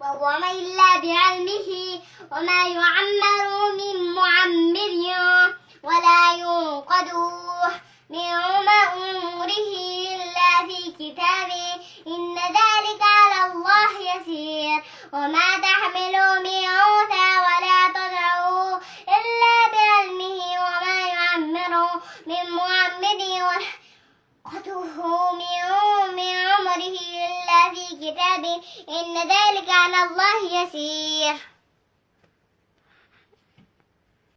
قوم إلا بعلمه وما يعمر من معمر ولا ينقض من عمره إلا في كتاب إن ذلك على الله يسير. وما تحمل من أنثى ولا تضع إلا بعلمه. وما يعمر من معمر من عمره إلا في كتاب إن ذلك على الله يسير.